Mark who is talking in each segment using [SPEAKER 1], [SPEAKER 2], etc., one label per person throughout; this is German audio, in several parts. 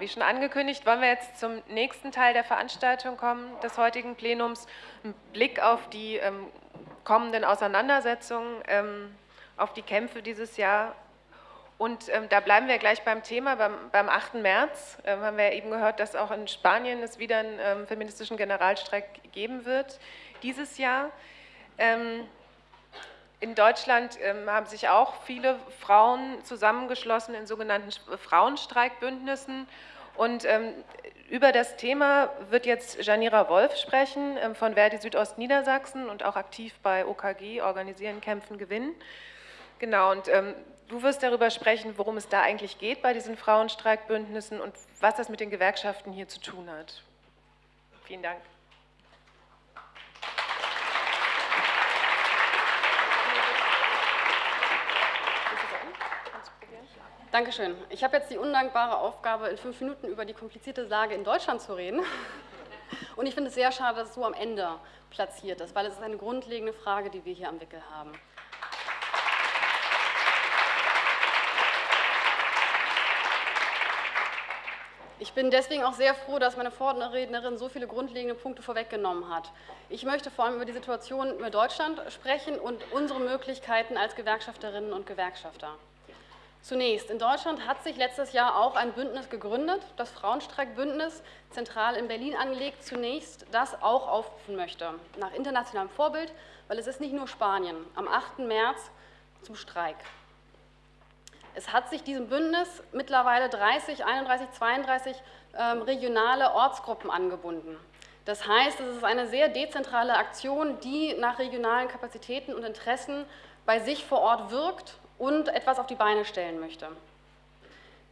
[SPEAKER 1] Wie schon angekündigt, wollen wir jetzt zum nächsten Teil der Veranstaltung kommen, des heutigen Plenums. Ein Blick auf die ähm, kommenden Auseinandersetzungen, ähm, auf die Kämpfe dieses Jahr. Und ähm, da bleiben wir gleich beim Thema. Beim, beim 8. März ähm, haben wir eben gehört, dass auch in Spanien es wieder einen ähm, feministischen Generalstreik geben wird dieses Jahr. In Deutschland ähm, haben sich auch viele Frauen zusammengeschlossen in sogenannten Frauenstreikbündnissen. Und ähm, über das Thema wird jetzt Janira Wolf sprechen ähm, von Verdi Südost Niedersachsen und auch aktiv bei OKG, Organisieren, Kämpfen, Gewinnen. Genau, und du wirst darüber sprechen, worum es da eigentlich geht bei diesen Frauenstreikbündnissen und was das mit den Gewerkschaften hier zu tun hat. Vielen Dank.
[SPEAKER 2] Dankeschön. Ich habe jetzt die undankbare Aufgabe, in fünf Minuten über die komplizierte Lage in Deutschland zu reden. Und ich finde es sehr schade, dass es so am Ende platziert ist, weil es ist eine grundlegende Frage, die wir hier am Wickel haben. Ich bin deswegen auch sehr froh, dass meine Vorrednerin so viele grundlegende Punkte vorweggenommen hat. Ich möchte vor allem über die Situation in Deutschland sprechen und unsere Möglichkeiten als Gewerkschafterinnen und Gewerkschafter. Zunächst, in Deutschland hat sich letztes Jahr auch ein Bündnis gegründet, das Frauenstreikbündnis, zentral in Berlin angelegt, zunächst das auch aufrufen möchte, nach internationalem Vorbild, weil es ist nicht nur Spanien, am 8. März zum Streik. Es hat sich diesem Bündnis mittlerweile 30, 31, 32 ähm, regionale Ortsgruppen angebunden. Das heißt, es ist eine sehr dezentrale Aktion, die nach regionalen Kapazitäten und Interessen bei sich vor Ort wirkt und etwas auf die Beine stellen möchte.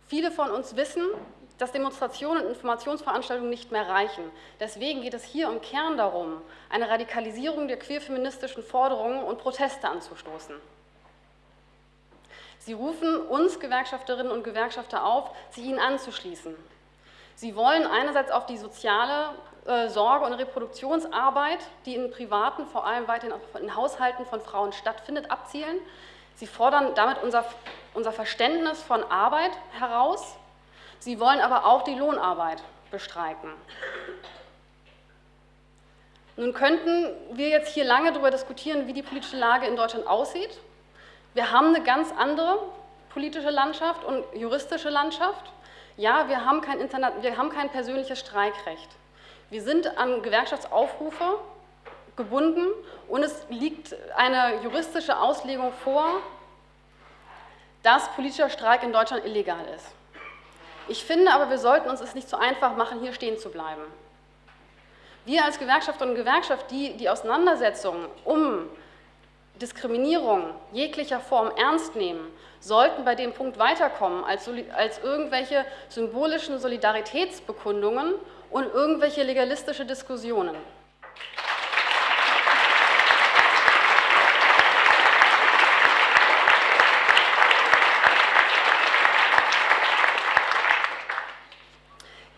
[SPEAKER 2] Viele von uns wissen, dass Demonstrationen und Informationsveranstaltungen nicht mehr reichen. Deswegen geht es hier im Kern darum, eine Radikalisierung der queerfeministischen Forderungen und Proteste anzustoßen. Sie rufen uns Gewerkschafterinnen und Gewerkschafter auf, sich ihnen anzuschließen. Sie wollen einerseits auf die soziale äh, Sorge- und Reproduktionsarbeit, die in privaten, vor allem weiterhin in Haushalten von Frauen stattfindet, abzielen. Sie fordern damit unser, unser Verständnis von Arbeit heraus. Sie wollen aber auch die Lohnarbeit bestreiken. Nun könnten wir jetzt hier lange darüber diskutieren, wie die politische Lage in Deutschland aussieht. Wir haben eine ganz andere politische Landschaft und juristische Landschaft. Ja, wir haben kein, Internet, wir haben kein persönliches Streikrecht. Wir sind an Gewerkschaftsaufrufe gebunden und es liegt eine juristische Auslegung vor, dass politischer Streik in Deutschland illegal ist. Ich finde aber, wir sollten uns es nicht so einfach machen, hier stehen zu bleiben. Wir als Gewerkschafterinnen und Gewerkschaft, die die Auseinandersetzung um Diskriminierung jeglicher Form ernst nehmen, sollten bei dem Punkt weiterkommen als, als irgendwelche symbolischen Solidaritätsbekundungen und irgendwelche legalistische Diskussionen.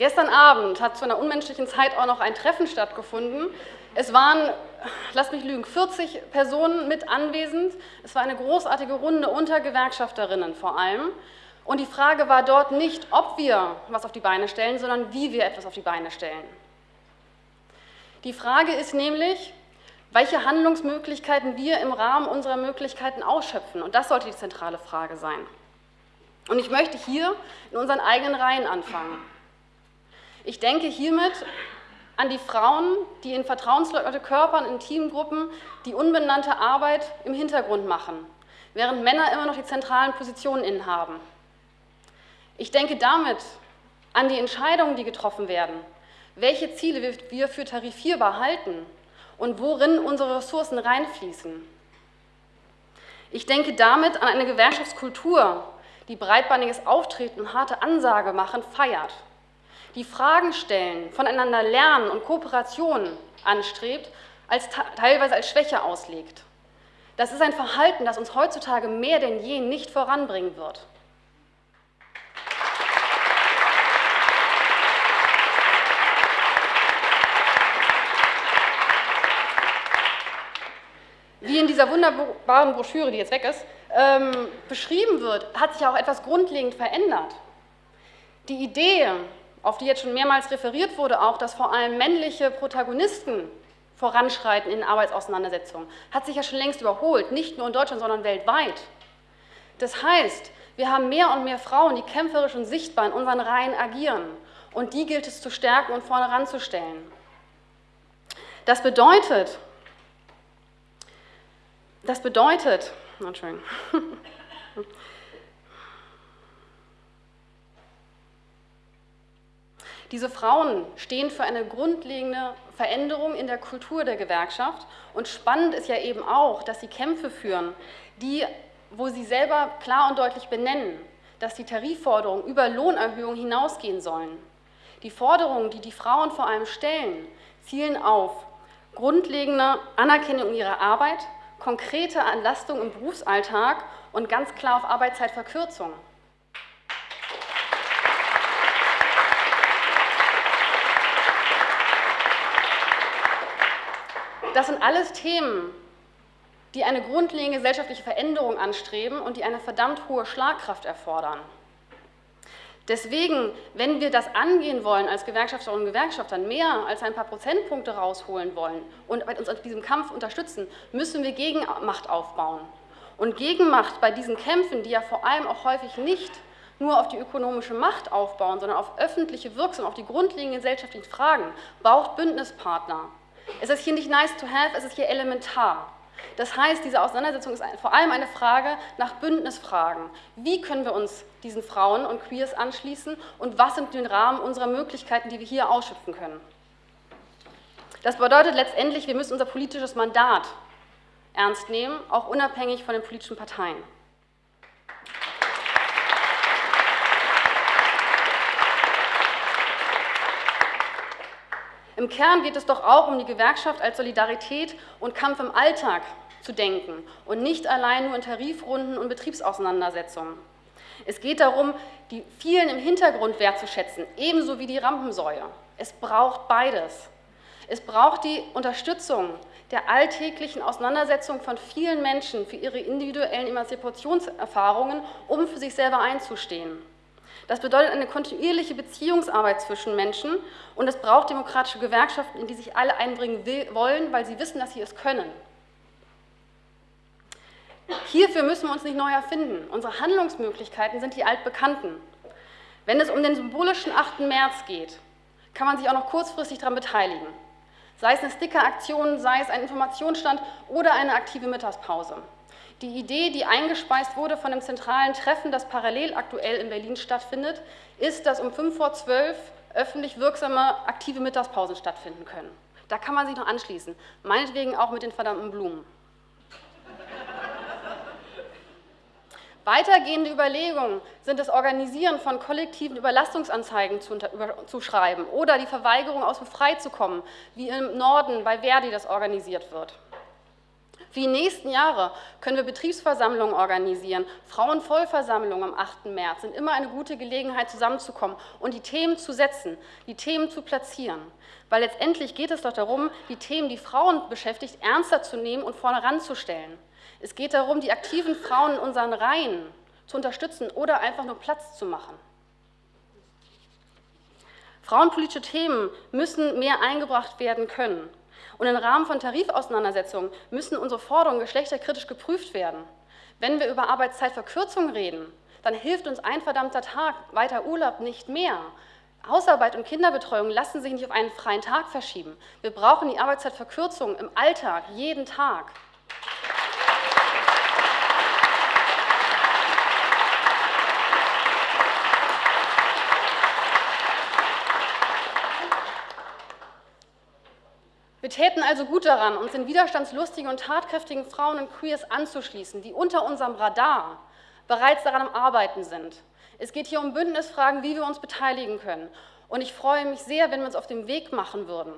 [SPEAKER 2] Gestern Abend hat zu einer unmenschlichen Zeit auch noch ein Treffen stattgefunden. Es waren, lass mich lügen, 40 Personen mit anwesend. Es war eine großartige Runde unter Gewerkschafterinnen vor allem. Und die Frage war dort nicht, ob wir was auf die Beine stellen, sondern wie wir etwas auf die Beine stellen. Die Frage ist nämlich, welche Handlungsmöglichkeiten wir im Rahmen unserer Möglichkeiten ausschöpfen. Und das sollte die zentrale Frage sein. Und ich möchte hier in unseren eigenen Reihen anfangen. Ich denke hiermit an die Frauen, die in vertrauensleute Körpern, in Teamgruppen die unbenannte Arbeit im Hintergrund machen, während Männer immer noch die zentralen Positionen innehaben. Ich denke damit an die Entscheidungen, die getroffen werden, welche Ziele wir für tarifierbar halten und worin unsere Ressourcen reinfließen. Ich denke damit an eine Gewerkschaftskultur, die breitbandiges Auftreten und harte Ansage machen feiert die Fragen stellen, voneinander lernen und Kooperation anstrebt, als teilweise als Schwäche auslegt. Das ist ein Verhalten, das uns heutzutage mehr denn je nicht voranbringen wird. Wie in dieser wunderbaren Broschüre, die jetzt weg ist, ähm, beschrieben wird, hat sich auch etwas grundlegend verändert. Die Idee, auf die jetzt schon mehrmals referiert wurde, auch, dass vor allem männliche Protagonisten voranschreiten in Arbeitsauseinandersetzungen, hat sich ja schon längst überholt, nicht nur in Deutschland, sondern weltweit. Das heißt, wir haben mehr und mehr Frauen, die kämpferisch und sichtbar in unseren Reihen agieren. Und die gilt es zu stärken und vorne ranzustellen. Das bedeutet, das bedeutet, Entschuldigung, Diese Frauen stehen für eine grundlegende Veränderung in der Kultur der Gewerkschaft. Und spannend ist ja eben auch, dass sie Kämpfe führen, die, wo sie selber klar und deutlich benennen, dass die Tarifforderungen über Lohnerhöhungen hinausgehen sollen. Die Forderungen, die die Frauen vor allem stellen, zielen auf grundlegende Anerkennung ihrer Arbeit, konkrete Entlastung im Berufsalltag und ganz klar auf Arbeitszeitverkürzung. Das sind alles Themen, die eine grundlegende gesellschaftliche Veränderung anstreben und die eine verdammt hohe Schlagkraft erfordern. Deswegen, wenn wir das angehen wollen als Gewerkschafterinnen und Gewerkschafter, mehr als ein paar Prozentpunkte rausholen wollen und uns in diesem Kampf unterstützen, müssen wir Gegenmacht aufbauen. Und Gegenmacht bei diesen Kämpfen, die ja vor allem auch häufig nicht nur auf die ökonomische Macht aufbauen, sondern auf öffentliche Wirkung, auf die grundlegenden gesellschaftlichen Fragen, braucht Bündnispartner. Es ist hier nicht nice to have, es ist hier elementar. Das heißt, diese Auseinandersetzung ist vor allem eine Frage nach Bündnisfragen. Wie können wir uns diesen Frauen und Queers anschließen und was sind den Rahmen unserer Möglichkeiten, die wir hier ausschöpfen können? Das bedeutet letztendlich, wir müssen unser politisches Mandat ernst nehmen, auch unabhängig von den politischen Parteien. Im Kern geht es doch auch um die Gewerkschaft als Solidarität und Kampf im Alltag zu denken und nicht allein nur in Tarifrunden und Betriebsauseinandersetzungen. Es geht darum, die vielen im Hintergrund wertzuschätzen, ebenso wie die Rampensäue. Es braucht beides. Es braucht die Unterstützung der alltäglichen Auseinandersetzung von vielen Menschen für ihre individuellen Emanzipationserfahrungen, um für sich selber einzustehen. Das bedeutet eine kontinuierliche Beziehungsarbeit zwischen Menschen und es braucht demokratische Gewerkschaften, in die sich alle einbringen will, wollen, weil sie wissen, dass sie es können. Hierfür müssen wir uns nicht neu erfinden. Unsere Handlungsmöglichkeiten sind die altbekannten. Wenn es um den symbolischen 8. März geht, kann man sich auch noch kurzfristig daran beteiligen. Sei es eine Stickeraktion, sei es ein Informationsstand oder eine aktive Mittagspause. Die Idee, die eingespeist wurde von dem zentralen Treffen, das parallel aktuell in Berlin stattfindet, ist, dass um 5 vor 12 öffentlich wirksame aktive Mittagspausen stattfinden können. Da kann man sich noch anschließen, meinetwegen auch mit den verdammten Blumen. Weitergehende Überlegungen sind das Organisieren von kollektiven Überlastungsanzeigen zu, zu, schreiben oder die Verweigerung aus dem Freizukommen, wie im Norden bei Verdi das organisiert wird. Für die nächsten Jahre können wir Betriebsversammlungen organisieren. Frauenvollversammlungen am 8. März sind immer eine gute Gelegenheit, zusammenzukommen und die Themen zu setzen, die Themen zu platzieren. Weil letztendlich geht es doch darum, die Themen, die Frauen beschäftigt, ernster zu nehmen und vorne ranzustellen. Es geht darum, die aktiven Frauen in unseren Reihen zu unterstützen oder einfach nur Platz zu machen. Frauenpolitische Themen müssen mehr eingebracht werden können. Und im Rahmen von Tarifauseinandersetzungen müssen unsere Forderungen geschlechterkritisch geprüft werden. Wenn wir über Arbeitszeitverkürzung reden, dann hilft uns ein verdammter Tag weiter Urlaub nicht mehr. Hausarbeit und Kinderbetreuung lassen sich nicht auf einen freien Tag verschieben. Wir brauchen die Arbeitszeitverkürzung im Alltag, jeden Tag. Wir täten also gut daran, uns den widerstandslustigen und tatkräftigen Frauen und Queers anzuschließen, die unter unserem Radar bereits daran am Arbeiten sind. Es geht hier um Bündnisfragen, wie wir uns beteiligen können. Und ich freue mich sehr, wenn wir uns auf den Weg machen würden,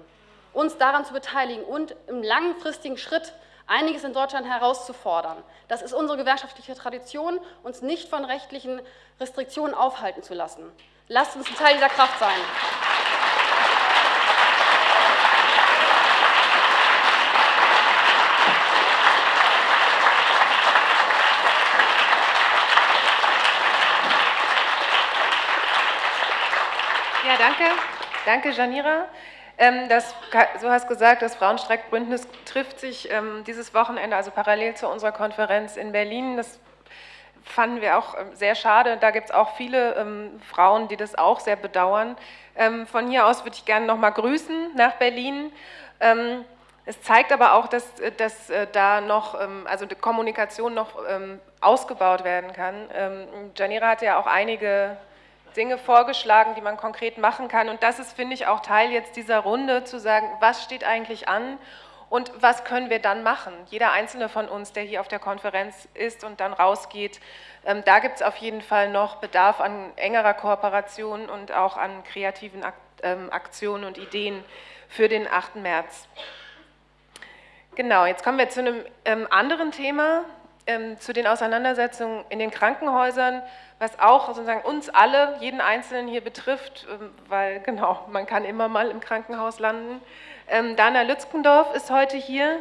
[SPEAKER 2] uns daran zu beteiligen und im langfristigen Schritt einiges in Deutschland herauszufordern. Das ist unsere gewerkschaftliche Tradition, uns nicht von rechtlichen Restriktionen aufhalten zu lassen. Lasst uns ein Teil dieser Kraft sein.
[SPEAKER 1] Danke. Danke, Janira. Ähm, das, so hast gesagt, das Frauenstreikbündnis trifft sich ähm, dieses Wochenende, also parallel zu unserer Konferenz in Berlin. Das fanden wir auch ähm, sehr schade. Da gibt es auch viele Frauen, die das auch sehr bedauern. Von hier aus würde ich gerne noch mal grüßen nach Berlin. Es zeigt aber auch, dass, äh, dass äh, da noch, also die Kommunikation noch ausgebaut werden kann. Janira hat ja auch einige Dinge vorgeschlagen, die man konkret machen kann. Und das ist, finde ich, auch Teil jetzt dieser Runde, zu sagen, was steht eigentlich an und was können wir dann machen? Jeder einzelne von uns, der hier auf der Konferenz ist und dann rausgeht, ähm, da gibt es auf jeden Fall noch Bedarf an engerer Kooperation und auch an kreativen Ak ähm, Aktionen und Ideen für den 8. März. Genau, jetzt kommen wir zu einem ähm, anderen Thema, ähm, zu den Auseinandersetzungen in den Krankenhäusern, was auch sozusagen uns alle, jeden Einzelnen hier betrifft, ähm, weil genau, man kann immer mal im Krankenhaus landen. Ähm, Dana Lützkendorf ist heute hier.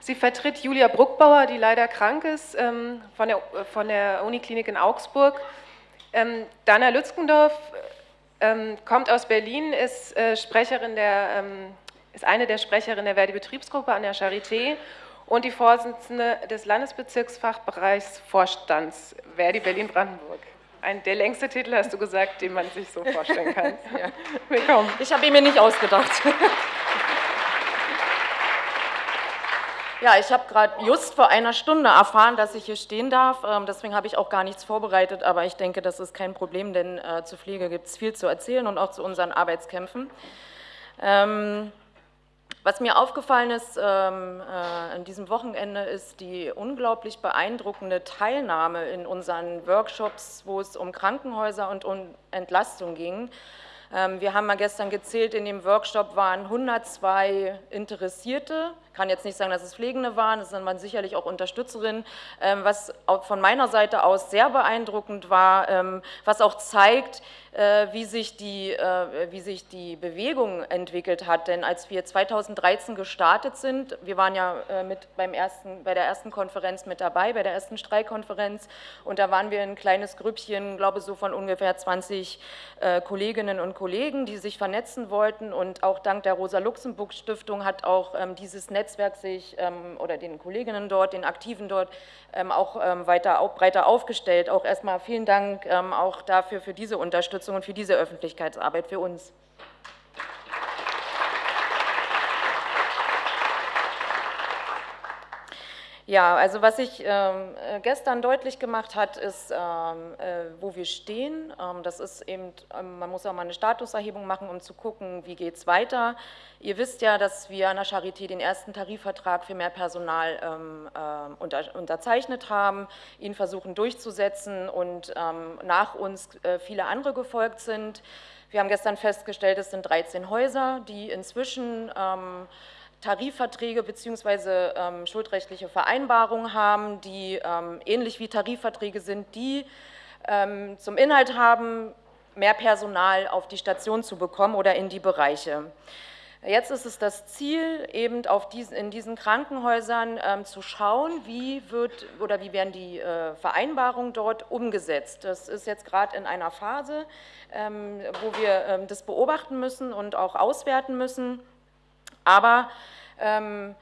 [SPEAKER 1] Sie vertritt Julia Bruckbauer, die leider krank ist, ähm, von, der, von der Uniklinik in Augsburg. Ähm, Dana Lützkendorf ähm, kommt aus Berlin, ist, äh, Sprecherin der, ist eine der Sprecherinnen der Verdi-Betriebsgruppe an der Charité und die Vorsitzende des Landesbezirksfachbereichs Vorstands Verdi Berlin-Brandenburg. Ein, der längste Titel, hast du gesagt, den man sich so vorstellen kann. ja.
[SPEAKER 3] Willkommen. Ich habe ihn mir nicht ausgedacht. Ja, ich habe gerade just vor einer Stunde erfahren, dass ich hier stehen darf. Ähm, deswegen habe ich auch gar nichts vorbereitet, aber ich denke, das ist kein Problem, denn äh, zur Pflege gibt es viel zu erzählen und auch zu unseren Arbeitskämpfen. Ähm, was mir aufgefallen ist ähm, äh, an diesem Wochenende, ist die unglaublich beeindruckende Teilnahme in unseren Workshops, wo es um Krankenhäuser und um Entlastung ging. Ähm, wir haben mal gestern gezählt, in dem Workshop waren 102 Interessierte. Ich kann jetzt nicht sagen, dass es Pflegende waren, es waren sicherlich auch Unterstützerinnen, ähm, was von meiner Seite aus sehr beeindruckend war, ähm, was auch zeigt, äh, wie sich, die, äh, wie sich die Bewegung entwickelt hat. Denn als wir 2013 gestartet sind, wir waren ja äh, mit beim ersten, bei der ersten Konferenz mit dabei, bei der ersten Streikkonferenz, und da waren wir ein kleines Grüppchen, glaube so von ungefähr 20 Kolleginnen und Kollegen, die sich vernetzen wollten. Und auch dank der Rosa-Luxemburg-Stiftung hat auch ähm, dieses Netzwerk sich ähm, oder den Kolleginnen dort, den Aktiven dort ähm, auch weiter, breiter aufgestellt. Auch erstmal vielen Dank auch dafür, für diese. Unterstützung und für diese Öffentlichkeitsarbeit für uns. Ja, also was sich ähm, äh, gestern deutlich gemacht hat, ist, ähm, äh, wo wir stehen. Ähm, das ist eben, ähm, man muss auch mal eine Statuserhebung machen, um zu gucken, wie geht es weiter. Ihr wisst ja, dass wir an der Charité den ersten Tarifvertrag für mehr Personal ähm, äh, unter, unterzeichnet haben, ihn versuchen durchzusetzen und ähm, nach uns äh, viele andere gefolgt sind. Wir haben gestern festgestellt, es sind 13 Häuser, die inzwischen Tarifverträge bzw. Ähm, schuldrechtliche Vereinbarungen haben, die ähm, ähnlich wie Tarifverträge sind, die ähm, zum Inhalt haben, mehr Personal auf die Station zu bekommen oder in die Bereiche. Jetzt ist es das Ziel, eben auf diesen, in diesen Krankenhäusern ähm, zu schauen, wie wird oder wie werden die äh, Vereinbarungen dort umgesetzt. Das ist jetzt gerade in einer Phase, ähm, wo wir ähm, das beobachten müssen und auch auswerten müssen. Aber ähm,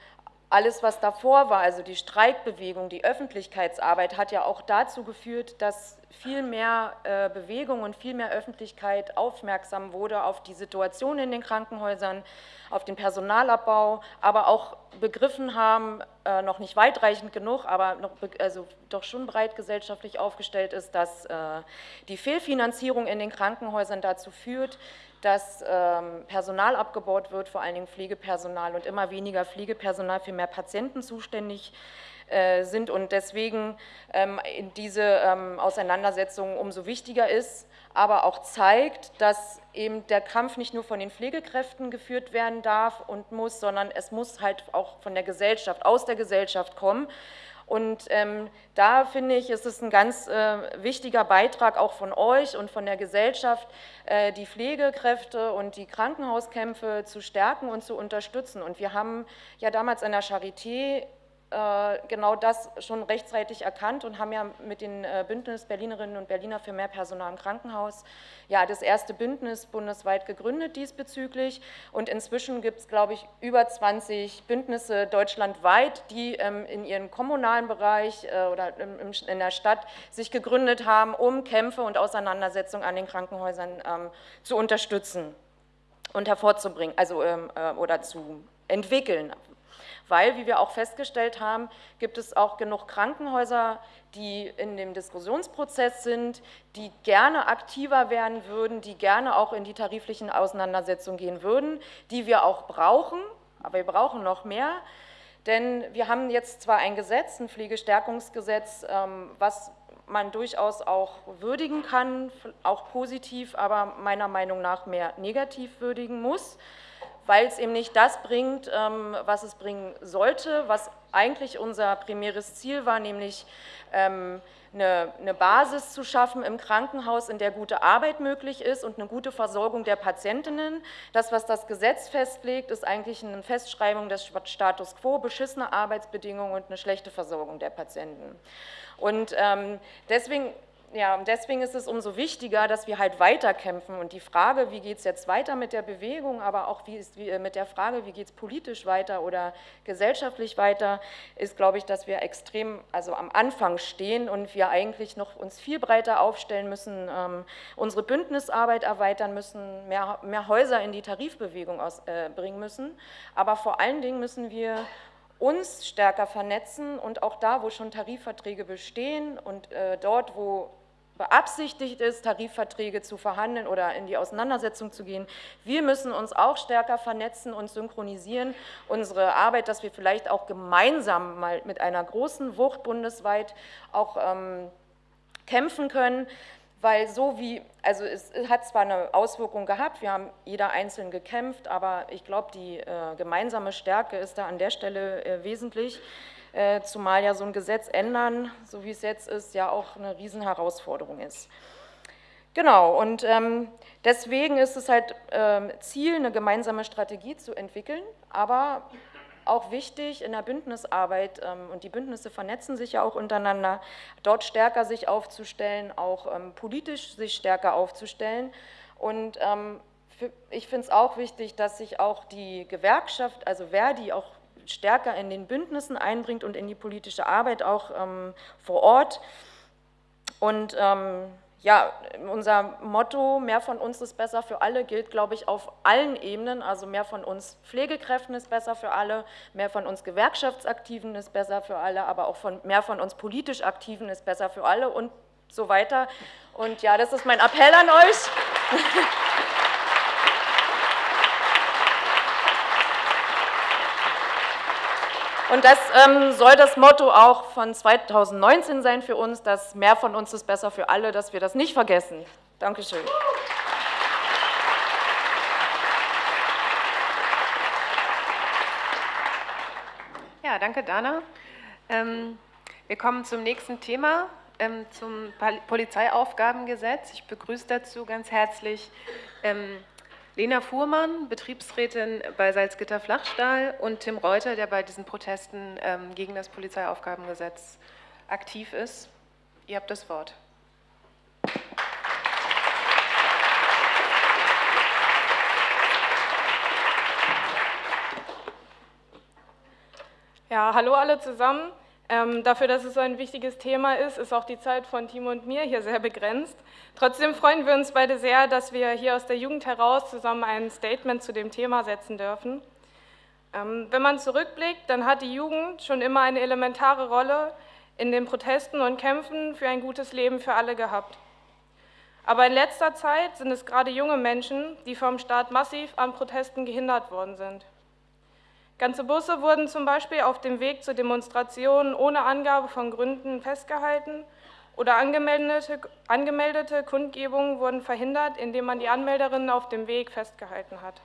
[SPEAKER 3] alles, was davor war, also die Streikbewegung, die Öffentlichkeitsarbeit, hat ja auch dazu geführt, dass viel mehr äh, Bewegung und viel mehr Öffentlichkeit aufmerksam wurde auf die Situation in den Krankenhäusern, auf den Personalabbau, aber auch begriffen haben, äh, noch nicht weitreichend genug, aber noch, also doch schon breit gesellschaftlich aufgestellt ist, dass äh, die Fehlfinanzierung in den Krankenhäusern dazu führt, dass ähm, Personal abgebaut wird, vor allen Dingen Pflegepersonal und immer weniger Pflegepersonal für mehr Patienten zuständig äh, sind und deswegen ähm, diese ähm, Auseinandersetzung umso wichtiger ist, aber auch zeigt, dass eben der Kampf nicht nur von den Pflegekräften geführt werden darf und muss, sondern es muss halt auch von der Gesellschaft, aus der Gesellschaft kommen. Und ähm, da finde ich, ist es ein ganz äh, wichtiger Beitrag auch von euch und von der Gesellschaft, äh, die Pflegekräfte und die Krankenhauskämpfe zu stärken und zu unterstützen. Und wir haben ja damals an der Charité genau das schon rechtzeitig erkannt und haben ja mit den äh, Bündnis Berlinerinnen und Berliner für mehr Personal im Krankenhaus ja das erste Bündnis bundesweit gegründet diesbezüglich. Und inzwischen gibt es, glaube ich, über 20 Bündnisse deutschlandweit, die ähm, in ihrem kommunalen Bereich äh, oder in der Stadt sich gegründet haben, um Kämpfe und Auseinandersetzungen an den Krankenhäusern ähm, zu unterstützen und hervorzubringen, also ähm, oder zu entwickeln, weil, wie wir auch festgestellt haben, gibt es auch genug Krankenhäuser, die in dem Diskussionsprozess sind, die gerne aktiver werden würden, die gerne auch in die tariflichen Auseinandersetzungen gehen würden, die wir auch brauchen, aber wir brauchen noch mehr, denn wir haben jetzt zwar ein Gesetz, ein Pflegestärkungsgesetz, ähm, was man durchaus auch würdigen kann, auch positiv, aber meiner Meinung nach mehr negativ würdigen muss weil es eben nicht das bringt, ähm, was es bringen sollte, was eigentlich unser primäres Ziel war, nämlich ähm, eine, Basis zu schaffen im Krankenhaus, in der gute Arbeit möglich ist und eine gute Versorgung der Patientinnen. Das, was das Gesetz festlegt, ist eigentlich eine Festschreibung des Status quo, beschissene Arbeitsbedingungen und eine schlechte Versorgung der Patienten. Und ähm, deswegen ja, deswegen ist es umso wichtiger, dass wir halt weiterkämpfen. Und die Frage, wie geht es jetzt weiter mit der Bewegung, aber auch wie ist, wie, äh, mit der Frage, wie geht es politisch weiter oder gesellschaftlich weiter, ist, glaube ich, dass wir extrem also am Anfang stehen und wir eigentlich noch uns viel breiter aufstellen müssen, ähm, unsere Bündnisarbeit erweitern müssen, mehr, mehr Häuser in die Tarifbewegung aus, äh, bringen müssen. Aber vor allen Dingen müssen wir uns stärker vernetzen und auch da, wo schon Tarifverträge bestehen und äh, dort, wo beabsichtigt ist, Tarifverträge zu verhandeln oder in die Auseinandersetzung zu gehen. Wir müssen uns auch stärker vernetzen und synchronisieren, unsere Arbeit, dass wir vielleicht auch gemeinsam mal mit einer großen Wucht bundesweit auch ähm, kämpfen können weil so wie, also es hat zwar eine Auswirkung gehabt, wir haben jeder einzeln gekämpft, aber ich glaube, die äh, gemeinsame Stärke ist da an der Stelle äh, wesentlich, äh, zumal ja so ein Gesetz ändern, so wie es jetzt ist, ja auch eine Riesenherausforderung ist. Genau, und ähm, deswegen ist es halt ähm, Ziel, eine gemeinsame Strategie zu entwickeln, aber auch wichtig in der Bündnisarbeit, ähm, und die Bündnisse vernetzen sich ja auch untereinander, dort stärker sich aufzustellen, auch ähm, politisch sich stärker aufzustellen. Und ähm, ich finde es auch wichtig, dass sich auch die Gewerkschaft, also Verdi, auch stärker in den Bündnissen einbringt und in die politische Arbeit auch vor Ort. Und ja, unser Motto, mehr von uns ist besser für alle, gilt, glaube ich, auf allen Ebenen. Also mehr von uns Pflegekräften ist besser für alle, mehr von uns Gewerkschaftsaktiven ist besser für alle, aber auch von, mehr von uns politisch Aktiven ist besser für alle und so weiter. Und ja, das ist mein Appell an euch. Und das ähm, soll das Motto auch von 2019 sein für uns, dass mehr von uns ist besser für alle, dass wir das nicht vergessen. Dankeschön.
[SPEAKER 1] Ja, danke Dana. Ähm, wir kommen zum nächsten Thema, ähm, zum Polizeiaufgabengesetz. Ich begrüße dazu ganz herzlich ähm, Lena Fuhrmann, Betriebsrätin bei Salzgitter Flachstahl und Tim Reuter, der bei diesen Protesten ähm, gegen das Polizeiaufgabengesetz aktiv ist. Ihr habt das Wort.
[SPEAKER 4] Ja, hallo alle zusammen. Ähm, dafür, dass es so ein wichtiges Thema ist, ist auch die Zeit von Timo und mir hier sehr begrenzt. Trotzdem freuen wir uns beide sehr, dass wir hier aus der Jugend heraus zusammen ein Statement zu dem Thema setzen dürfen. Ähm, wenn man zurückblickt, dann hat die Jugend schon immer eine elementare Rolle in den Protesten und Kämpfen für ein gutes Leben für alle gehabt. Aber in letzter Zeit sind es gerade junge Menschen, die vom Staat massiv an Protesten gehindert worden sind. Ganze Busse wurden zum Beispiel auf dem Weg zu Demonstrationen ohne Angabe von Gründen festgehalten oder angemeldete, angemeldete Kundgebungen wurden verhindert, indem man die Anmelderinnen auf dem Weg festgehalten hat.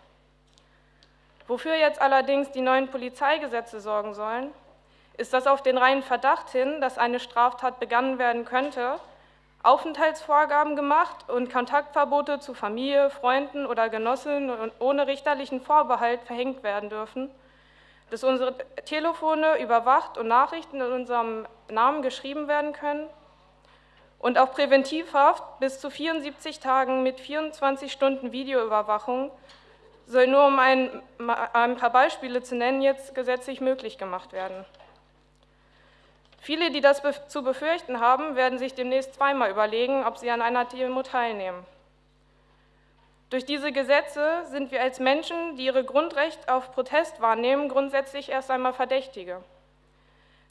[SPEAKER 4] Wofür jetzt allerdings die neuen Polizeigesetze sorgen sollen, ist, dass auf den reinen Verdacht hin, dass eine Straftat begangen werden könnte, Aufenthaltsvorgaben gemacht und Kontaktverbote zu Familie, Freunden oder Genossinnen ohne richterlichen Vorbehalt verhängt werden dürfen dass unsere Telefone überwacht und Nachrichten in unserem Namen geschrieben werden können und auch Präventivhaft bis zu 74 Tagen mit 24 Stunden Videoüberwachung soll nur um ein, ein paar Beispiele zu nennen, jetzt gesetzlich möglich gemacht werden. Viele, die das zu befürchten haben, werden sich demnächst zweimal überlegen, ob sie an einer Demo teilnehmen. Durch diese Gesetze sind wir als Menschen, die ihre Grundrechte auf Protest wahrnehmen, grundsätzlich erst einmal Verdächtige.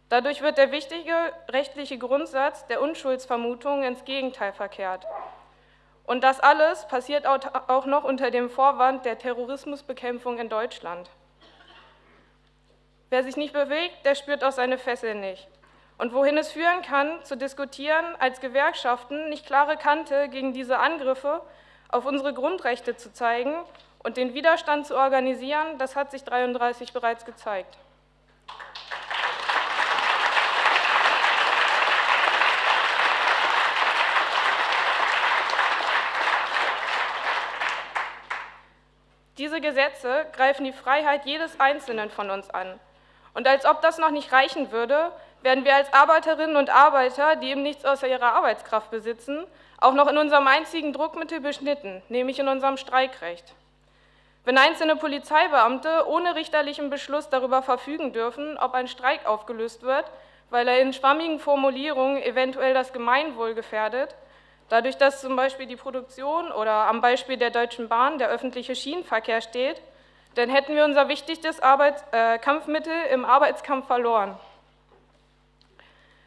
[SPEAKER 4] Dadurch wird der wichtige rechtliche Grundsatz der Unschuldsvermutung ins Gegenteil verkehrt. Und das alles passiert auch noch unter dem Vorwand der Terrorismusbekämpfung in Deutschland. Wer sich nicht bewegt, der spürt auch seine Fesseln nicht. Und wohin es führen kann, zu diskutieren, als Gewerkschaften nicht klare Kante gegen diese Angriffe auf unsere Grundrechte zu zeigen und den Widerstand zu organisieren, das hat sich 33 bereits gezeigt. Diese Gesetze greifen die Freiheit jedes Einzelnen von uns an. Und als ob das noch nicht reichen würde, werden wir als Arbeiterinnen und Arbeiter, die eben nichts außer ihrer Arbeitskraft besitzen, auch noch in unserem einzigen Druckmittel beschnitten, nämlich in unserem Streikrecht. Wenn einzelne Polizeibeamte ohne richterlichen Beschluss darüber verfügen dürfen, ob ein Streik aufgelöst wird, weil er in schwammigen Formulierungen eventuell das Gemeinwohl gefährdet, Dadurch, dass zum Beispiel die Produktion oder am Beispiel der Deutschen Bahn der öffentliche Schienenverkehr steht, dann hätten wir unser wichtigstes Arbeits äh, Kampfmittel im Arbeitskampf verloren.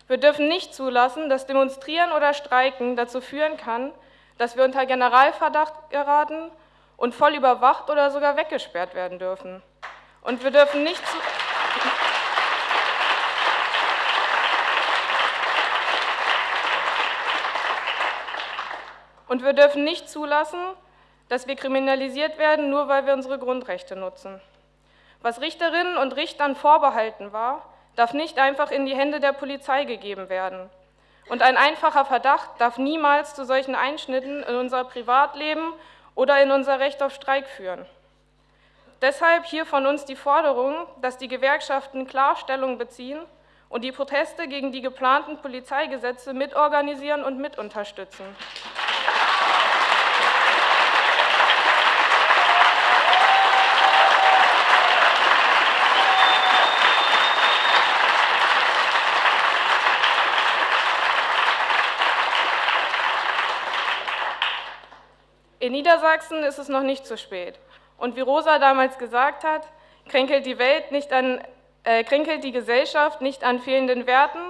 [SPEAKER 4] Wir dürfen nicht zulassen, dass Demonstrieren oder Streiken dazu führen kann, dass wir unter Generalverdacht geraten und voll überwacht oder sogar weggesperrt werden dürfen. Und wir dürfen nicht zu Und wir dürfen nicht zulassen, dass wir kriminalisiert werden, nur weil wir unsere Grundrechte nutzen. Was Richterinnen und Richtern vorbehalten war, darf nicht einfach in die Hände der Polizei gegeben werden. Und ein einfacher Verdacht darf niemals zu solchen Einschnitten in unser Privatleben oder in unser Recht auf Streik führen. Deshalb hier von uns die Forderung, dass die Gewerkschaften klar Stellung beziehen und die Proteste gegen die geplanten Polizeigesetze mitorganisieren und mitunterstützen. In Niedersachsen ist es noch nicht zu spät. Und wie Rosa damals gesagt hat, kränkelt die Welt nicht an, äh, kränkelt die Gesellschaft nicht an fehlenden Werten,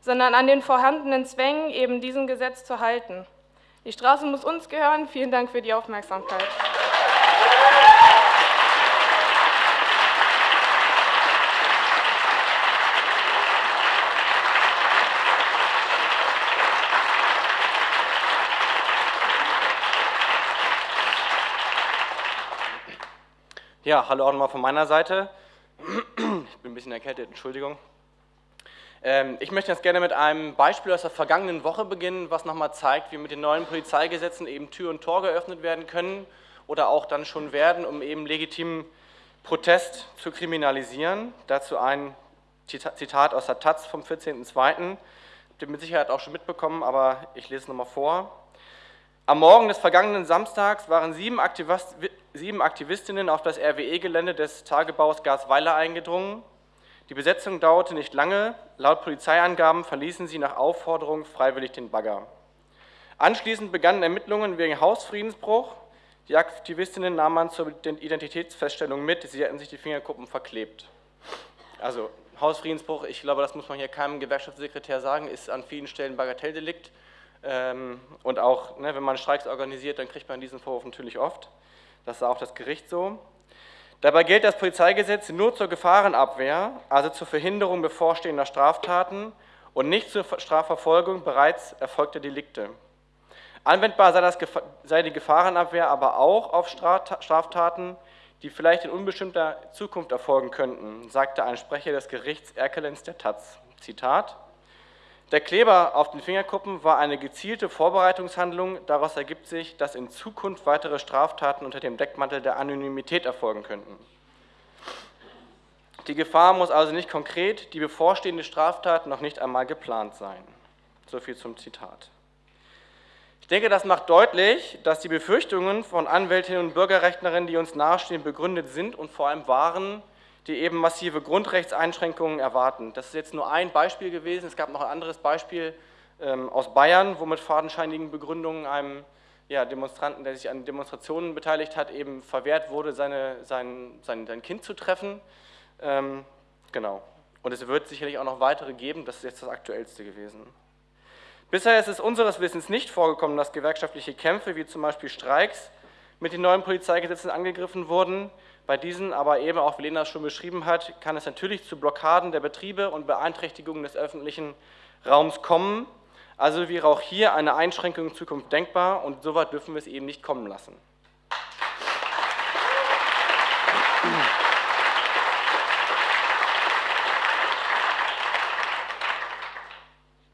[SPEAKER 4] sondern an den vorhandenen Zwängen, eben diesem Gesetz zu halten. Die Straße muss uns gehören. Vielen Dank für die Aufmerksamkeit.
[SPEAKER 5] Ja, hallo auch nochmal von meiner Seite. Ich bin ein bisschen erkältet, Entschuldigung. Ähm, ich möchte jetzt gerne mit einem Beispiel aus der vergangenen Woche beginnen, was nochmal zeigt, wie mit den neuen Polizeigesetzen eben Tür und Tor geöffnet werden können oder auch dann schon werden, um eben legitimen Protest zu kriminalisieren. Dazu ein Zitat aus der Taz vom 14.02. Habt ihr mit Sicherheit auch schon mitbekommen, aber ich lese es nochmal vor. Am Morgen des vergangenen Samstags waren sieben, Aktivist, sieben Aktivistinnen auf das RWE-Gelände des Tagebaus Gasweiler eingedrungen. Die Besetzung dauerte nicht lange. Laut Polizeiangaben verließen sie nach Aufforderung freiwillig den Bagger. Anschließend begannen Ermittlungen wegen Hausfriedensbruch. Die Aktivistinnen nahmen man zur Identitätsfeststellung mit, sie hätten sich die Fingerkuppen verklebt. Also Hausfriedensbruch, ich glaube, das muss man hier keinem Gewerkschaftssekretär sagen, ist an vielen Stellen Bagatelldelikt. Ähm, und auch, ne, wenn man Streiks organisiert, dann kriegt man diesen Vorwurf natürlich oft. Das sah auch das Gericht so. Dabei gilt das Polizeigesetz nur zur Gefahrenabwehr, also zur Verhinderung bevorstehender Straftaten und nicht zur Strafverfolgung bereits erfolgter Delikte. Anwendbar sei, das, sei die Gefahrenabwehr aber auch auf Straftaten, die vielleicht in unbestimmter Zukunft erfolgen könnten, sagte ein Sprecher des Gerichts Erkelenz der Taz. Zitat der Kleber auf den Fingerkuppen war eine gezielte Vorbereitungshandlung. Daraus ergibt sich, dass in Zukunft weitere Straftaten unter dem Deckmantel der Anonymität erfolgen könnten. Die Gefahr muss also nicht konkret, die bevorstehende Straftat noch nicht einmal geplant sein. So viel zum Zitat. Ich denke, das macht deutlich, dass die Befürchtungen von Anwältinnen und Bürgerrechtlerinnen, die uns nahestehen, begründet sind und vor allem waren, die eben massive Grundrechtseinschränkungen erwarten. Das ist jetzt nur ein Beispiel gewesen. Es gab noch ein anderes Beispiel ähm, aus Bayern, wo mit fadenscheinigen Begründungen einem ja, Demonstranten, der sich an Demonstrationen beteiligt hat, eben verwehrt wurde, seine, sein, sein, sein Kind zu treffen. Ähm, genau. Und es wird sicherlich auch noch weitere geben. Das ist jetzt das Aktuellste gewesen. Bisher ist es unseres Wissens nicht vorgekommen, dass gewerkschaftliche Kämpfe, wie zum Beispiel Streiks, mit den neuen Polizeigesetzen angegriffen wurden. Bei diesen aber eben, auch wie Lena schon beschrieben hat, kann es natürlich zu Blockaden der Betriebe und Beeinträchtigungen des öffentlichen Raums kommen. Also wäre auch hier eine Einschränkung in Zukunft denkbar und so weit dürfen wir es eben nicht kommen lassen.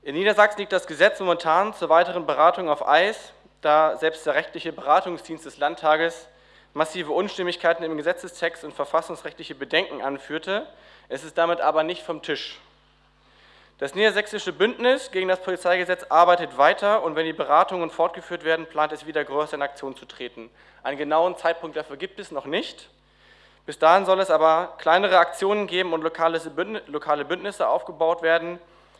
[SPEAKER 5] In Niedersachsen liegt das Gesetz momentan zur weiteren Beratung auf Eis, da selbst der rechtliche Beratungsdienst des Landtages massive Unstimmigkeiten im Gesetzestext und verfassungsrechtliche Bedenken anführte. Es ist damit aber nicht vom Tisch. Das niedersächsische Bündnis gegen das Polizeigesetz arbeitet weiter und wenn die Beratungen fortgeführt werden, plant es wieder größer in Aktion zu treten. Einen genauen Zeitpunkt dafür gibt es noch nicht. Bis dahin soll es aber kleinere Aktionen geben und lokale Bündnisse aufgebaut werden,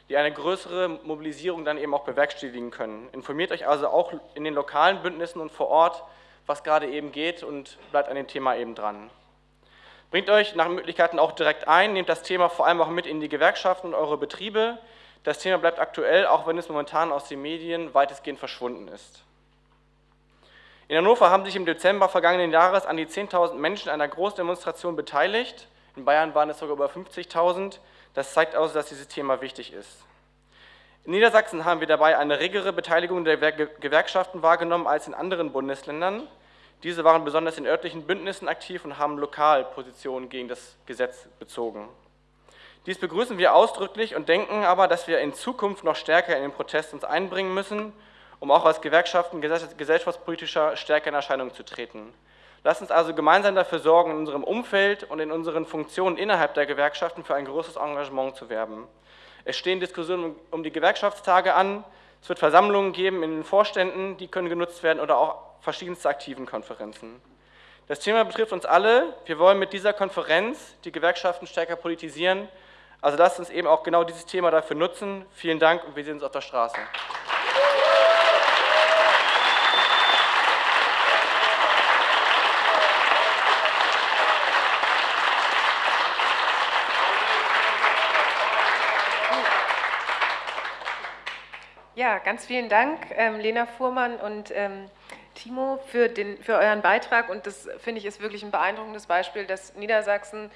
[SPEAKER 5] die eine größere Mobilisierung dann eben auch bewerkstelligen können. Informiert euch also auch in den lokalen Bündnissen und vor Ort, was gerade eben geht und bleibt an dem Thema eben dran. Bringt euch nach Möglichkeiten auch direkt ein, nehmt das Thema vor allem auch mit in die Gewerkschaften und eure Betriebe. Das Thema bleibt aktuell, auch wenn es momentan aus den Medien weitestgehend verschwunden ist. In Hannover haben sich im Dezember vergangenen Jahres an die 10.000 Menschen einer Großdemonstration beteiligt. In Bayern waren es sogar über 50.000. Das zeigt also, dass dieses Thema wichtig ist. In Niedersachsen haben wir dabei eine regere Beteiligung der Gewerkschaften wahrgenommen als in anderen Bundesländern. Diese waren besonders in örtlichen Bündnissen aktiv und haben lokal Positionen gegen das Gesetz bezogen. Dies begrüßen wir ausdrücklich und denken aber, dass wir in Zukunft noch stärker in den Protest uns einbringen müssen, um auch als Gewerkschaften gesellschaftspolitischer stärker in Erscheinung zu treten. Lasst uns also gemeinsam dafür sorgen, in unserem Umfeld und in unseren Funktionen innerhalb der Gewerkschaften für ein großes Engagement zu werben. Es stehen Diskussionen um die Gewerkschaftstage an, es wird Versammlungen geben in den Vorständen, die können genutzt werden oder auch verschiedenste aktiven Konferenzen. Das Thema betrifft uns alle. Wir wollen mit dieser Konferenz die Gewerkschaften stärker politisieren. Also lasst uns eben auch genau dieses Thema dafür nutzen. Vielen Dank und wir sehen uns auf der Straße.
[SPEAKER 1] Ja, ganz vielen Dank, ähm, Lena Fuhrmann und ähm, Timo, für, den, für euren Beitrag. Und das finde ich ist wirklich ein beeindruckendes Beispiel, dass Niedersachsen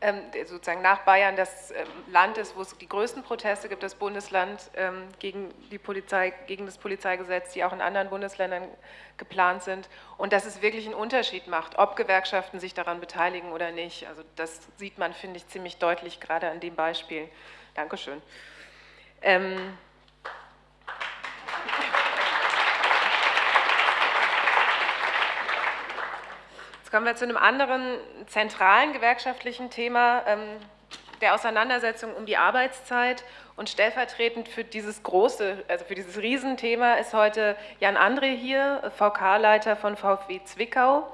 [SPEAKER 1] ähm, sozusagen nach Bayern das ähm, Land ist, wo es die größten Proteste gibt, das Bundesland ähm, gegen, die Polizei, gegen das Polizeigesetz, die auch in anderen Bundesländern geplant sind. Und dass es wirklich einen Unterschied macht, ob Gewerkschaften sich daran beteiligen oder nicht. Also das sieht man, finde ich, ziemlich deutlich, gerade an dem Beispiel. Dankeschön. Ähm, Jetzt kommen wir zu einem anderen zentralen gewerkschaftlichen Thema ähm, der Auseinandersetzung um die Arbeitszeit. Und stellvertretend für dieses große, also für dieses Riesenthema ist heute Jan André hier, VK-Leiter von VfW Zwickau.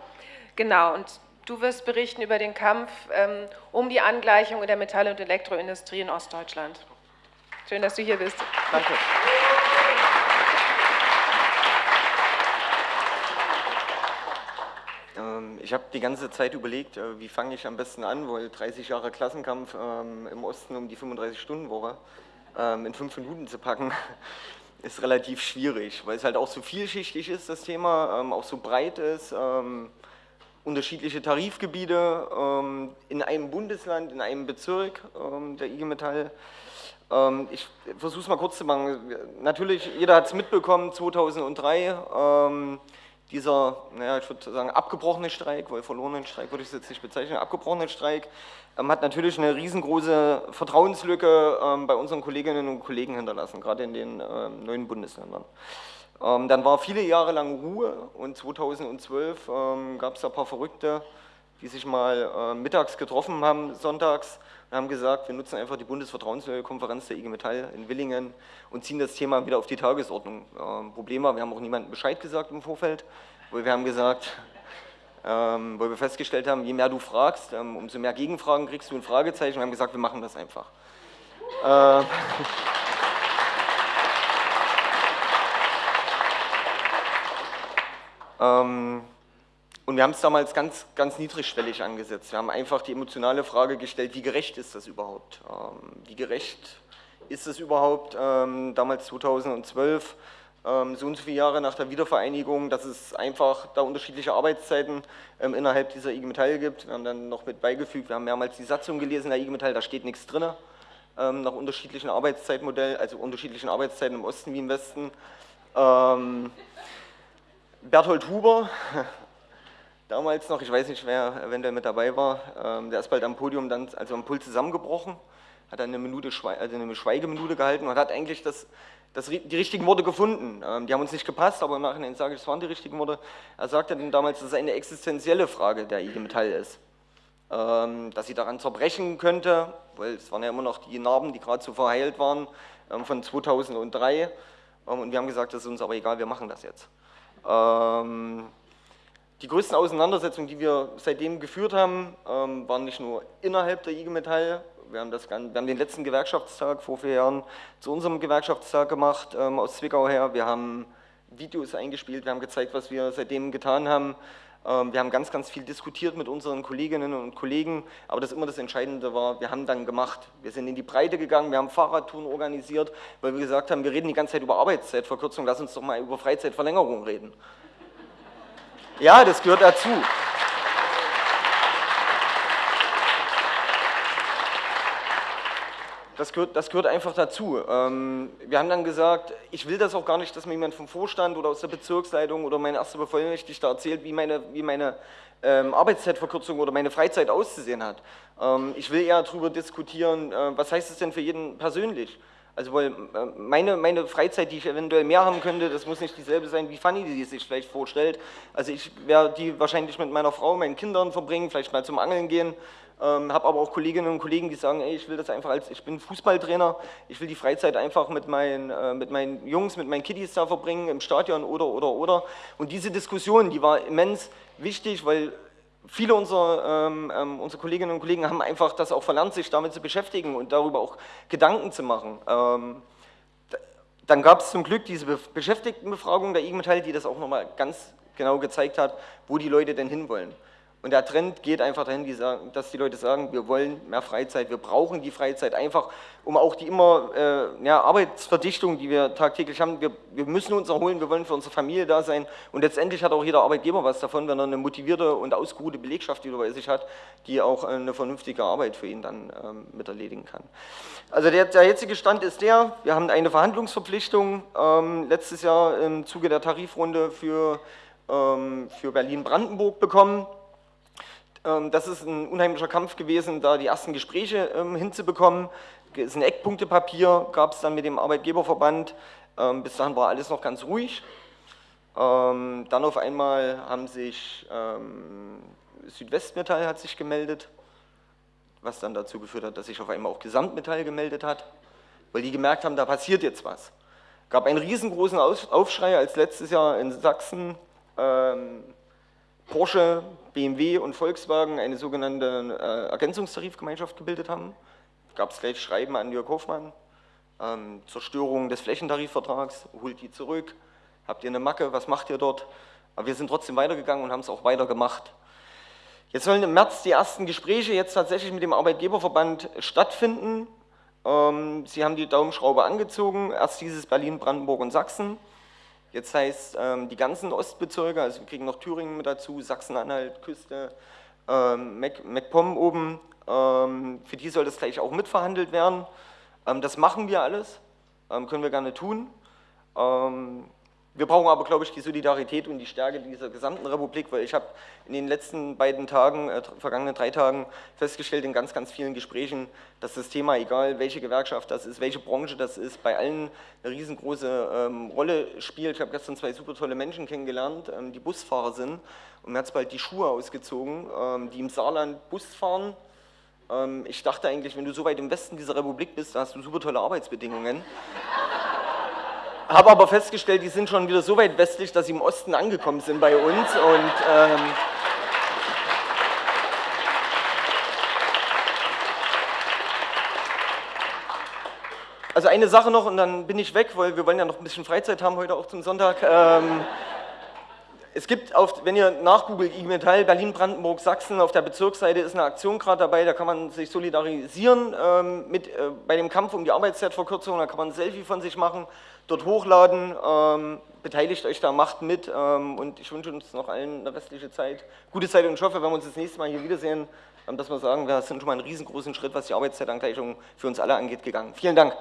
[SPEAKER 1] Genau, und du wirst berichten über den Kampf ähm, um die Angleichung in der Metall- und Elektroindustrie in Ostdeutschland. Schön, dass du hier bist.
[SPEAKER 5] Danke.
[SPEAKER 6] Ähm, ich habe die ganze Zeit überlegt, äh, wie fange ich am besten an, weil 30 Jahre Klassenkampf ähm, im Osten um die 35-Stunden-Woche ähm, in fünf Minuten zu packen, ist relativ schwierig, weil es halt auch so vielschichtig ist, das Thema, auch so breit ist, unterschiedliche Tarifgebiete in einem Bundesland, in einem Bezirk der IG Metall. Ich versuche es mal kurz zu machen. Natürlich, jeder hat es mitbekommen, 2003 dieser, naja, ich würde sagen, abgebrochene Streik, weil verlorenen Streik würde ich es jetzt nicht bezeichnen, abgebrochenen Streik, ähm, hat natürlich eine riesengroße Vertrauenslücke ähm, bei unseren Kolleginnen und Kollegen hinterlassen, gerade in den ähm, neuen Bundesländern. Ähm, dann war viele Jahre lang Ruhe und 2012 ähm, gab es ein paar Verrückte, die sich mal äh, mittags getroffen haben, sonntags, und haben gesagt, wir nutzen einfach die Bundesvertrauenskonferenz der IG Metall in Willingen und ziehen das Thema wieder auf die Tagesordnung. Ähm, Problem war, wir haben auch niemandem Bescheid gesagt im Vorfeld, weil wir haben gesagt, ähm, weil wir festgestellt haben, je mehr du fragst, ähm, umso mehr Gegenfragen kriegst du ein Fragezeichen. Wir haben gesagt, wir machen das einfach. Äh, ähm, und wir haben es damals ganz, ganz niedrigschwellig angesetzt. Wir haben einfach die emotionale Frage gestellt, wie gerecht ist das überhaupt? Ähm, wie gerecht ist es überhaupt, ähm, damals 2012, ähm, so und so viele Jahre nach der Wiedervereinigung, dass es einfach da unterschiedliche Arbeitszeiten innerhalb dieser IG Metall gibt. Wir haben dann noch mit beigefügt, wir haben mehrmals die Satzung gelesen der IG Metall, da steht nichts drin, nach unterschiedlichen Arbeitszeitmodellen, also unterschiedlichen Arbeitszeiten im Osten wie im Westen. Berthold Huber, damals noch, ich weiß nicht, wer eventuell mit dabei war, ähm, der ist bald am Podium dann, also am Pult zusammengebrochen, hat dann eine, Minute, also eine Schweigeminute gehalten und hat eigentlich das das, die richtigen Worte gefunden. Ähm, die haben uns nicht gepasst, aber im Nachhinein sage ich, es waren die richtigen Worte. Er sagte dann damals, dass es eine existenzielle Frage der IG Metall ist. Ähm, dass sie daran zerbrechen könnte, weil es waren ja immer noch die Narben, die gerade so verheilt waren von 2003. Und wir haben gesagt, das ist uns aber egal, wir machen das jetzt. Die größten Auseinandersetzungen, die wir seitdem geführt haben, waren nicht nur innerhalb der IG Metall, wir haben, das, wir haben den letzten Gewerkschaftstag vor vier Jahren zu unserem Gewerkschaftstag gemacht ähm, aus Zwickau her. Wir haben Videos eingespielt, wir haben gezeigt, was wir seitdem getan haben. Ähm, wir haben ganz, ganz viel diskutiert mit unseren Kolleginnen und Kollegen, aber das immer das Entscheidende war, wir haben dann gemacht. Wir sind in die Breite gegangen, wir haben Fahrradtouren organisiert, weil wir gesagt haben, wir reden die ganze Zeit über Arbeitszeitverkürzung, lass uns doch mal über Freizeitverlängerung reden. Ja, das gehört dazu. Das gehört, das gehört einfach dazu. Ähm, wir haben dann gesagt, ich will das auch gar nicht, dass mir jemand vom Vorstand oder aus der Bezirksleitung oder mein erster Bevollmächtigter erzählt, wie meine, wie meine ähm, Arbeitszeitverkürzung oder meine Freizeit auszusehen hat. Ähm, ich will eher darüber diskutieren, äh, was heißt es denn für jeden persönlich? Also weil äh, meine, meine Freizeit, die ich eventuell mehr haben könnte, das muss nicht dieselbe sein, wie Fanny die sich vielleicht vorstellt. Also ich werde die wahrscheinlich mit meiner Frau, meinen Kindern verbringen, vielleicht mal zum Angeln gehen, ähm, habe aber auch Kolleginnen und Kollegen, die sagen, ey, ich will das einfach als, ich bin Fußballtrainer, ich will die Freizeit einfach mit meinen, äh, mit meinen Jungs, mit meinen Kiddies da verbringen, im Stadion oder, oder, oder. Und diese Diskussion, die war immens wichtig, weil viele unserer, ähm, ähm, unsere Kolleginnen und Kollegen haben einfach das auch verlernt, sich damit zu beschäftigen und darüber auch Gedanken zu machen. Ähm, dann gab es zum Glück diese Be Beschäftigtenbefragung der IG Metall, die das auch nochmal ganz genau gezeigt hat, wo die Leute denn hinwollen. Und der Trend geht einfach dahin, dass die Leute sagen, wir wollen mehr Freizeit, wir brauchen die Freizeit einfach, um auch die immer äh, ja, Arbeitsverdichtung, die wir tagtäglich haben, wir, wir, müssen uns erholen, wir wollen für unsere Familie da sein und letztendlich hat auch jeder Arbeitgeber was davon, wenn er eine motivierte und ausgeruhte Belegschaft wieder bei sich hat, die auch eine vernünftige Arbeit für ihn dann ähm, mit erledigen kann. Also der, der, jetzige Stand ist der, wir haben eine Verhandlungsverpflichtung ähm, letztes Jahr im Zuge der Tarifrunde für, ähm, für Berlin-Brandenburg bekommen. Ähm, das ist ein unheimlicher Kampf gewesen, da die ersten Gespräche ähm, hinzubekommen. Es ist ein Eckpunktepapier, gab es dann mit dem Arbeitgeberverband. Ähm, bis dahin war alles noch ganz ruhig. dann auf einmal haben sich Südwestmetall hat sich gemeldet, was dann dazu geführt hat, dass sich auf einmal auch Gesamtmetall gemeldet hat, weil die gemerkt haben, da passiert jetzt was. Es gab einen riesengroßen Aufschrei, als letztes Jahr in Sachsen Porsche, BMW und Volkswagen eine sogenannte äh, Ergänzungstarifgemeinschaft gebildet haben. Gab es gleich Schreiben an Jörg Hofmann, ähm, Zerstörung des Flächentarifvertrags, holt die zurück, habt ihr eine Macke, was macht ihr dort? Aber wir sind trotzdem weitergegangen und haben es auch weitergemacht. Jetzt sollen im März die ersten Gespräche jetzt tatsächlich mit dem Arbeitgeberverband stattfinden. Ähm, sie haben die Daumenschraube angezogen, erst dieses Berlin, Brandenburg und Sachsen. Jetzt heißt ähm, die ganzen Ostbezirke, also wir kriegen noch Thüringen mit dazu, Sachsen-Anhalt, Küste, ähm, MacPom oben, ähm, für die soll das gleich auch mitverhandelt werden. Ähm, das machen wir alles, können wir gerne tun. Wir brauchen aber, glaube ich, die Solidarität und die Stärke dieser gesamten Republik, weil ich habe in den letzten beiden Tagen, äh, vergangenen drei Tagen festgestellt in ganz, ganz vielen Gesprächen, dass das Thema, egal welche Gewerkschaft das ist, welche Branche das ist, bei allen eine riesengroße ähm, Rolle spielt. Ich habe gestern zwei super tolle Menschen kennengelernt, ähm, die Busfahrer sind und mir hat es bald die Schuhe ausgezogen, ähm, die im Saarland Bus fahren. Ähm, ich dachte eigentlich, wenn du so weit im Westen dieser Republik bist, da hast du super tolle Arbeitsbedingungen. Habe aber festgestellt, die sind schon wieder so weit westlich, dass sie im Osten angekommen sind bei uns. Und, ähm, also eine Sache noch und dann bin ich weg, weil wir wollen ja noch ein bisschen Freizeit haben heute auch zum Sonntag. Ähm, es gibt, auf, wenn ihr nachgoogelt, IG Metall, Berlin, Brandenburg, Sachsen, auf der Bezirksseite ist eine Aktion gerade dabei, da kann man sich solidarisieren ähm, mit, äh, bei dem Kampf um die Arbeitszeitverkürzung, da kann man ein Selfie von sich machen dort hochladen. Ähm, beteiligt euch da, macht mit ähm, und ich wünsche uns noch allen eine restliche Zeit, gute Zeit und ich hoffe, wenn wir uns das nächste Mal hier wiedersehen, ähm, dass wir sagen, wir sind schon mal einen riesengroßen Schritt, was die Arbeitszeitangleichung für uns alle angeht, gegangen. Vielen Dank.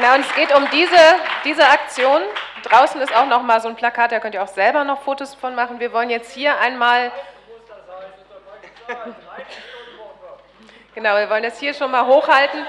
[SPEAKER 1] Genau, und es geht um diese, diese Aktion. Draußen ist auch noch mal so ein Plakat, da könnt ihr auch selber noch Fotos von machen. Wir wollen jetzt hier einmal... Genau, wir wollen das hier schon mal hochhalten